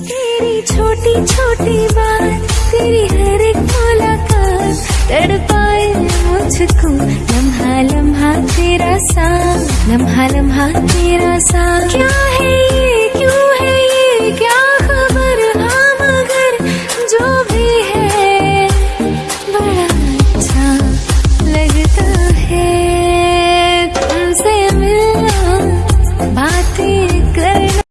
तेरी छोटी छोटी बात, तेरी हर एक मुलाकात तड़ मुझको, लम्हा लम्हा तेरा सा लम्हा लम्हा तेरा सा क्या है ये, क्यों है ये, क्या खबर? हाँ मगर जो भी है, बड़ा अच्छा लगता है। तुमसे मिलना, बातें करना।